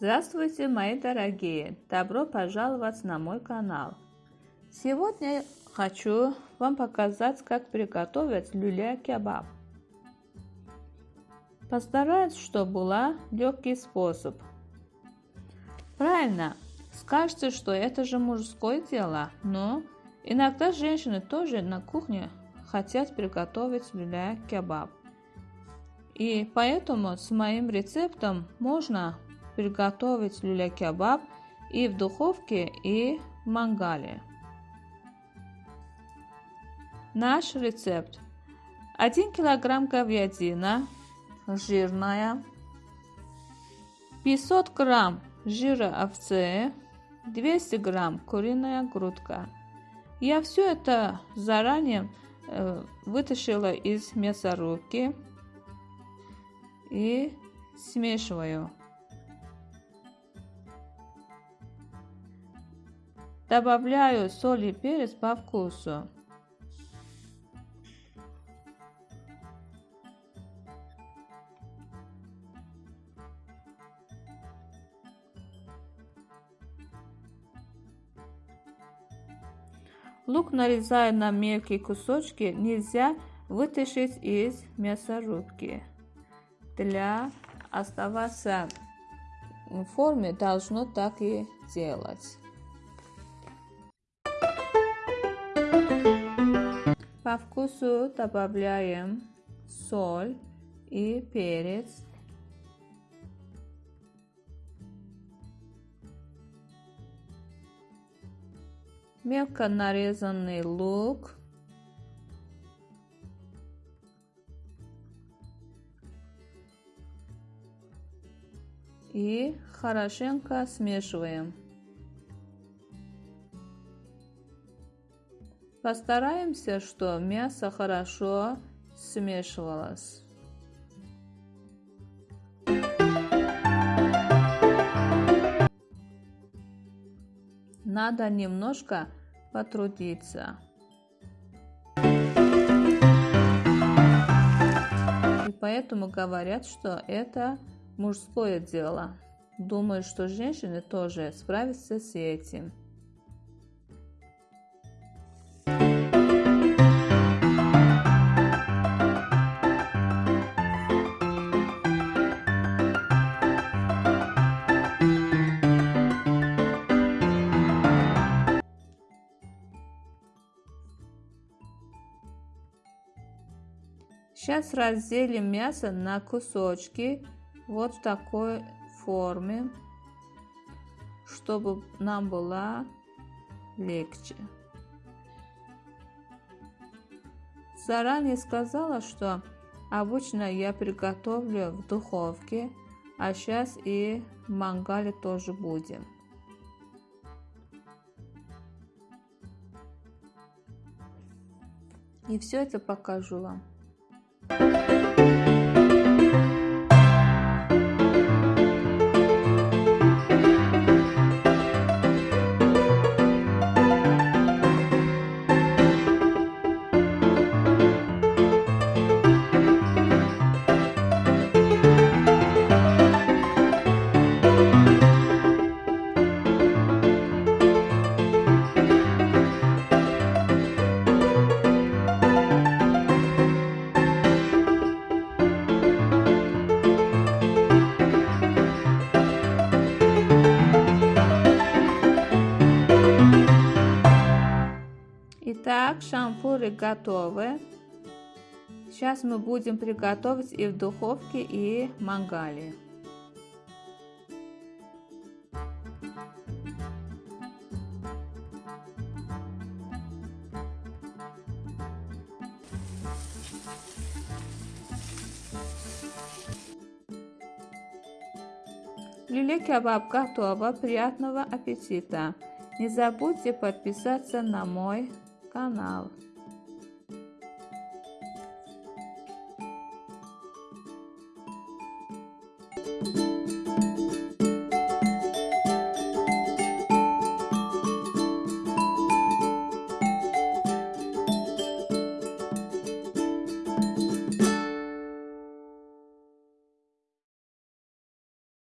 Здравствуйте, мои дорогие! Добро пожаловать на мой канал! Сегодня хочу вам показать, как приготовить люля-кебаб. Постараюсь, чтобы был легкий способ. Правильно, скажете, что это же мужское дело, но иногда женщины тоже на кухне хотят приготовить люля-кебаб. И поэтому с моим рецептом можно приготовить люля-кебаб и в духовке, и в мангале. Наш рецепт. 1 килограмм говядина жирная, 500 грамм жира овцы, 200 грамм куриная грудка. Я все это заранее э, вытащила из мясорубки и смешиваю. Добавляю соль и перец по вкусу. Лук нарезаю на мелкие кусочки, нельзя вытащить из мясорубки для оставаться в форме должно так и делать. По вкусу добавляем соль и перец. Мелко нарезанный лук. и хорошенько смешиваем. Постараемся, что мясо хорошо смешивалось. Надо немножко потрудиться. И поэтому говорят, что это мужское дело. Думаю, что женщины тоже справятся с этим. Сейчас разделим мясо на кусочки вот в такой форме, чтобы нам было легче. Заранее сказала, что обычно я приготовлю в духовке, а сейчас и в мангале тоже будем. И все это покажу вам. Итак, шампуры готовы. Сейчас мы будем приготовить и в духовке, и в мангале. Люля кебаб готово. Приятного аппетита! Не забудьте подписаться на мой канал.